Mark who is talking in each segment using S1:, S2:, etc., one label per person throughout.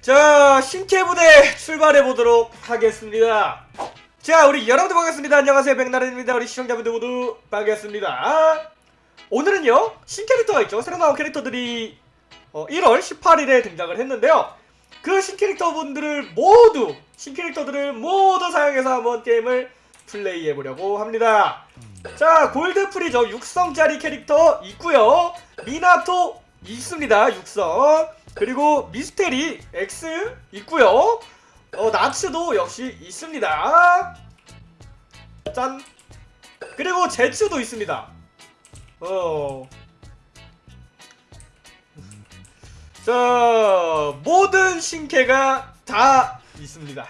S1: 자 신캐부대 출발해보도록 하겠습니다. 자 우리 여러분들 반갑습니다. 안녕하세요. 백나른입니다. 우리 시청자분들 모두 반갑습니다. 오늘은요 신캐릭터가 있죠. 새로 나온 캐릭터들이 어, 1월 18일에 등장을 했는데요. 그 신캐릭터분들을 모두 신캐릭터들을 모두 사용해서 한번 게임을 플레이해보려고 합니다. 자 골드프리저 육성짜리 캐릭터 있고요. 미나토 있습니다. 육성. 그리고 미스테리 X 있고요. 어 나츠도 역시 있습니다. 짠. 그리고 제츠도 있습니다. 어. 자 모든 신캐가 다 있습니다.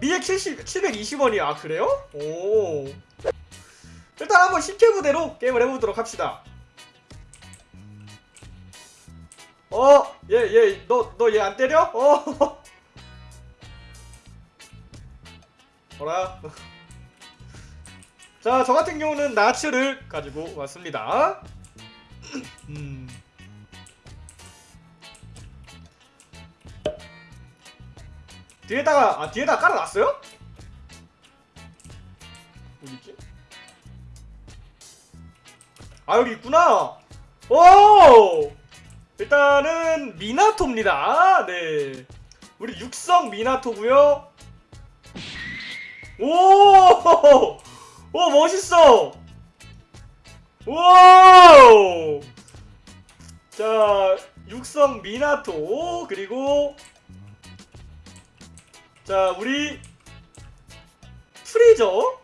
S1: 미액 70, 720원이야 아, 그래요? 오. 일단 한번 신캐 부대로 게임을 해보도록 합시다 어, 얘, 얘, 너, 너 얘 안 때려? 어. 어라. 자, 저 같은 경우는 나츠를 가지고 왔습니다. 음. 뒤에다가, 아, 뒤에다가 깔아놨어요? 어디있지? 아, 여기 있구나! 오! 일단은 미나토입니다. 네. 우리 육성 미나토고요. 오! 오 멋있어. 오! 자, 육성 미나토 그리고 자, 우리 프리저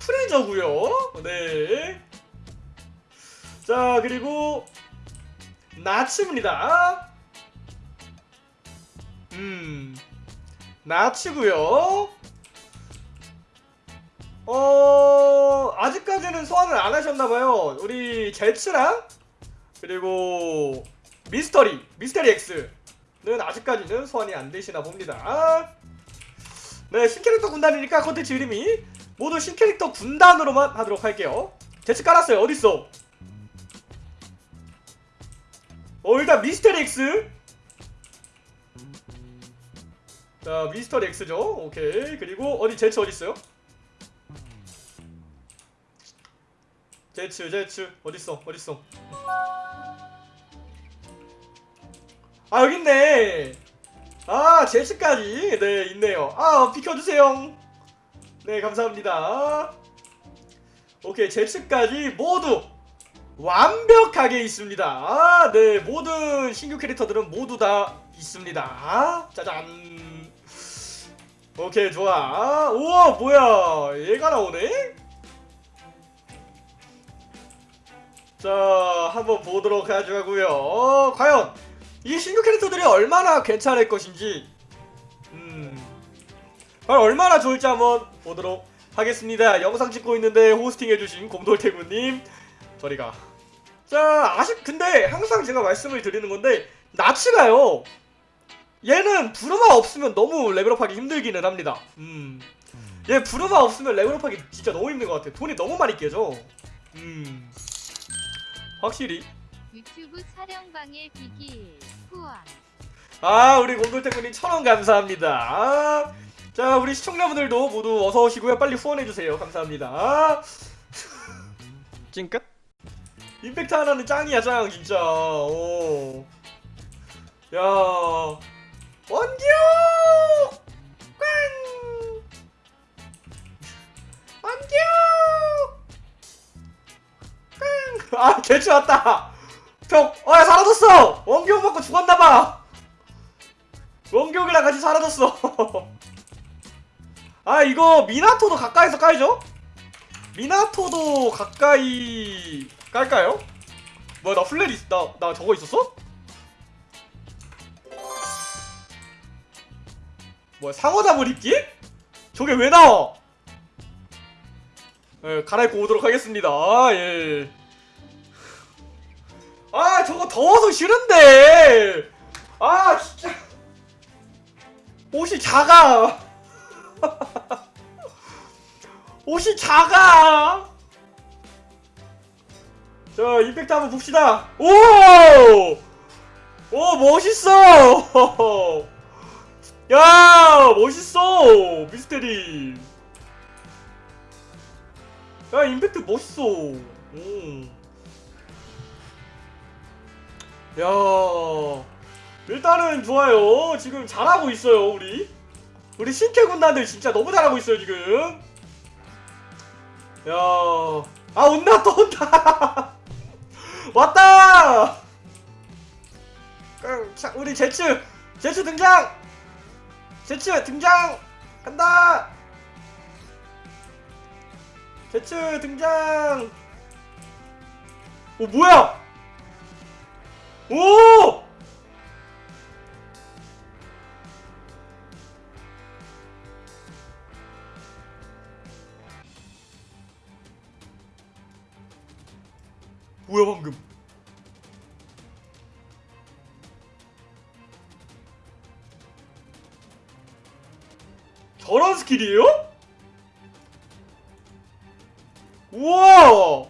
S1: 프리저고요. 네. 자, 그리고 나츠입니다. 음. 나츠고요. 어, 아직까지는 소환을 안 하셨나 봐요. 우리 제츠랑 그리고 미스터리, 미스터리 X는 아직까지는 소환이 안 되시나 봅니다. 네, 신캐릭터 군단이니까 컨텐츠 이름이 모두 신캐릭터 군단으로만 하도록 할게요 제츠 깔았어요 어딨어 어 일단 미스터리 X. 자 미스터리 X죠. 오케이. 그리고 어디 제츠 어딨어요? 제츠 제츠. 어딨어? 어딨어? 아 여깄네. 아 제츠까지. 네 있네요. 아 비켜주세요. 네 감사합니다. 오케이 제츠까지 모두 완벽하게 있습니다. 아, 네 모든 신규 캐릭터들은 모두 다 있습니다. 짜잔. 오케이 좋아. 우와 뭐야. 얘가 나오네? 자 한번 보도록 하자고요. 과연 이 신규 캐릭터들이 얼마나 괜찮을 것인지 음 얼마나 좋을지 한번 보도록 하겠습니다. 영상 찍고 있는데 호스팅 해주신 곰돌태구님 저리가 자 아쉽 근데 항상 제가 말씀을 드리는 건데 나치가요 얘는 부르마 없으면 너무 레벨업하기 힘들기는 합니다. 음. 얘 부르마 없으면 레벨업하기 진짜 너무 힘든 것 같아. 돈이 너무 많이 깨져. 음. 확실히.
S2: 유튜브 촬영방의 비기 후원
S1: 아 우리 곰돌태구님 천원 감사합니다. 아, 자 우리 시청자분들도 모두 어서 오시고요. 빨리 후원해주세요. 감사합니다. 찡끗? 임팩트 하나는 짱이야 짱 진짜. 오. 야 원규 꽝 원규 꽝아 개추 왔다. 벽 어야 사라졌어. 원규 먹고 죽었나봐. 원격이랑 같이 사라졌어 아 이거 미나토도 가까이서 깔죠? 미나토도 가까이 깔까요? 뭐야 나 플레리 나, 나 저거 있었어? 뭐야 상어잡을 입기? 저게 왜 나와? 예, 갈아입고 오도록 하겠습니다 아, 예. 아 저거 더워서 싫은데 아 진짜 옷이 작아 옷이 작아 자 임팩트 한번 봅시다. 오! 오 멋있어! 야 멋있어 미스테리. 야 임팩트 멋있어. 오. 야 일단은 좋아요. 지금 잘하고 있어요 우리. 우리 신캐 군단들 진짜 너무 잘하고 있어요 지금. 야아 온다 또 온다 왔다! 우리 제츠 제츠 등장! 제츠 등장! 간다! 제츠 등장! 오 뭐야? 오 저런 skill이에요? 우와!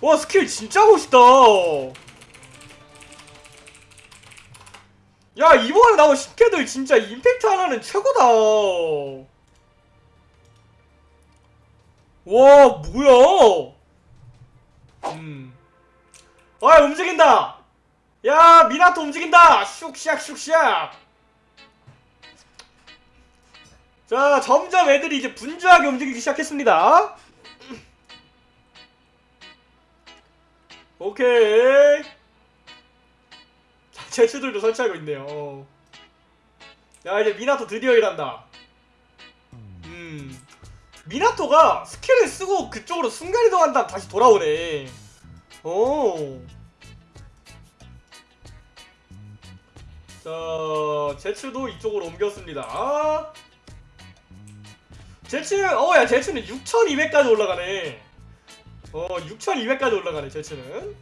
S1: 와 스킬 진짜 멋있다. 야 이번에 나온 신캐들 진짜 임팩트 하나는 최고다. 와 뭐야? 음. 아 움직인다. 야 미나토 움직인다. 슉샥 슉샥 자 점점 애들이 이제 분주하게 움직이기 시작했습니다. 오케이. 자 제수들도 설치하고 있네요. 야 이제 미나토 드디어 일한다. 음. 미나토가 skill을 쓰고 그쪽으로 순간이동한 다음 다시 돌아오네. 오. 자, 제츠도 이쪽으로 옮겼습니다. 제츠, 어, 야, 제츠는 6200까지 올라가네. 어, 6200까지 올라가네, 제츠는.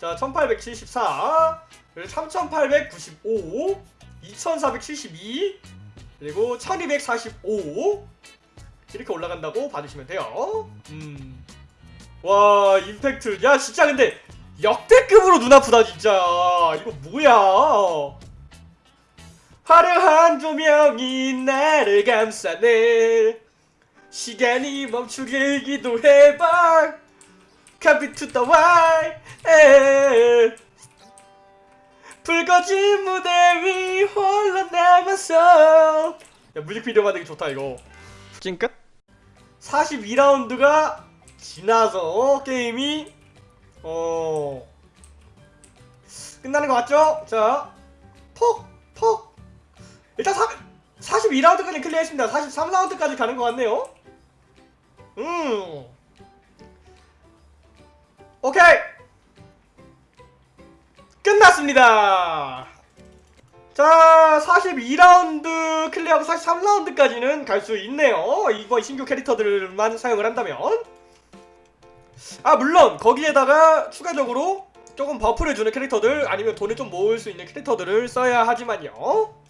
S1: 자, 1874, 그리고 3895, 2472, 그리고 1245. 이렇게 올라간다고 봐주시면 돼요. 음. 와, 임팩트. 야, 진짜 근데 역대급으로 눈 아프다, 진짜. 이거 뭐야. 화려한 조명이 나를 감싸네. 시간이 멈추기도 해봐. Copy to the. 에. 불거진 무대 위 홀로 남았어. 야, 뮤직비디오 만들기 좋다, 이거. 찡끗? 42라운드가 지나서 게임이 어 끝나는 것 같죠? 자, 퍽, 퍽. 일단 4, 42라운드까지 클리어했습니다. 43라운드까지 가는 것 같네요. 음. 오케이. 끝났습니다. 자, 42라운드 클리어하고 43라운드까지는 갈 수 있네요. 이번 신규 캐릭터들만 사용을 한다면. 아, 물론 거기에다가 추가적으로 조금 buff를 주는 캐릭터들 아니면 돈을 좀 모을 수 있는 캐릭터들을 써야 하지만요.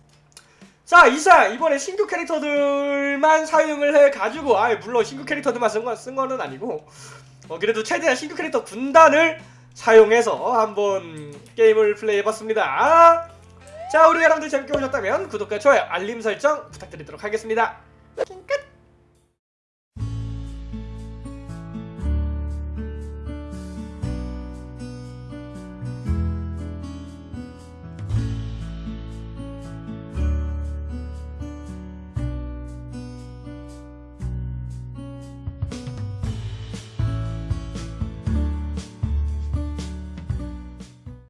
S1: 자, 이상 이번에 신규 캐릭터들만 사용을 해가지고 아, 물론 신규 캐릭터들만 쓴, 거, 쓴 거는 아니고 어, 그래도 최대한 신규 캐릭터 군단을 사용해서 한번 게임을 플레이해봤습니다. 자 우리 여러분들 재밌게 보셨다면 구독과 좋아요 알림 설정 부탁드리도록 하겠습니다 끝